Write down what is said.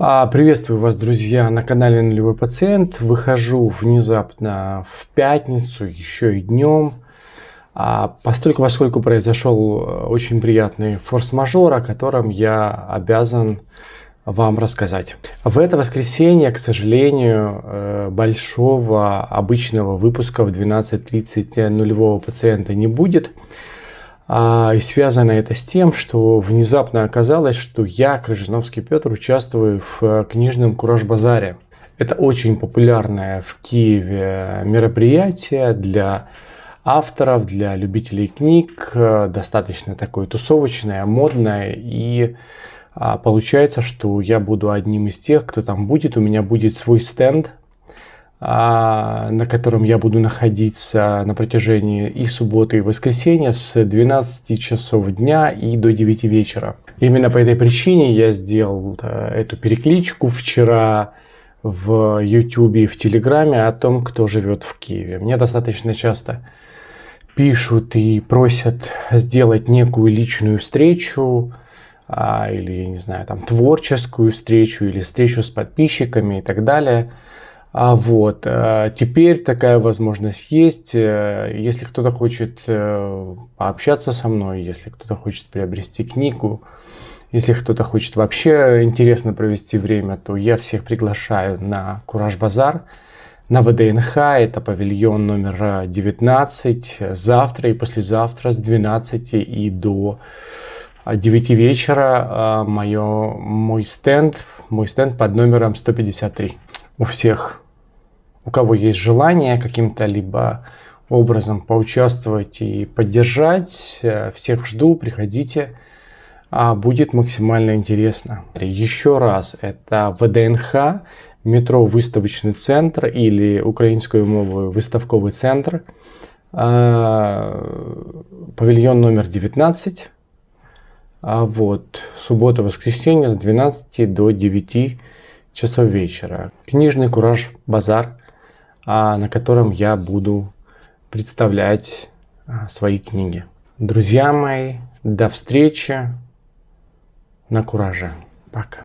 А, приветствую вас, друзья, на канале Нулевой Пациент. Выхожу внезапно в пятницу, еще и днем. А, постольку, поскольку произошел э, очень приятный форс-мажор, о котором я обязан вам рассказать. В это воскресенье, к сожалению, э, большого обычного выпуска в 12.30 нулевого пациента не будет. А, и связано это с тем, что внезапно оказалось, что я, Крыжиновский Петр, участвую в э, книжном Кураж-базаре. Это очень популярное в Киеве мероприятие для авторов, для любителей книг, э, достаточно такое тусовочное, модное. И а, получается, что я буду одним из тех, кто там будет. У меня будет свой стенд на котором я буду находиться на протяжении и субботы, и воскресенья с 12 часов дня и до 9 вечера. Именно по этой причине я сделал э, эту перекличку вчера в YouTube и в Телеграме о том, кто живет в Киеве. Мне достаточно часто пишут и просят сделать некую личную встречу, а, или, не знаю, там, творческую встречу, или встречу с подписчиками и так далее – а вот, э, теперь такая возможность есть. Э, если кто-то хочет э, пообщаться со мной, если кто-то хочет приобрести книгу, если кто-то хочет вообще интересно провести время, то я всех приглашаю на Кураж Базар, на ВДНХ, это павильон номер 19, завтра и послезавтра с 12 и до 9 вечера мое, мой стенд, мой стенд под номером 153 у всех, у кого есть желание каким-то либо образом поучаствовать и поддержать, э, всех жду, приходите, а будет максимально интересно. Еще раз, это ВДНХ, метро Выставочный центр или украинскую мову выставковый центр, э, павильон номер 19, а вот, суббота-воскресенье с 12 до 9 часов вечера. Книжный Кураж Базар, а, на котором я буду представлять а, свои книги. Друзья мои, до встречи на Кураже. Пока.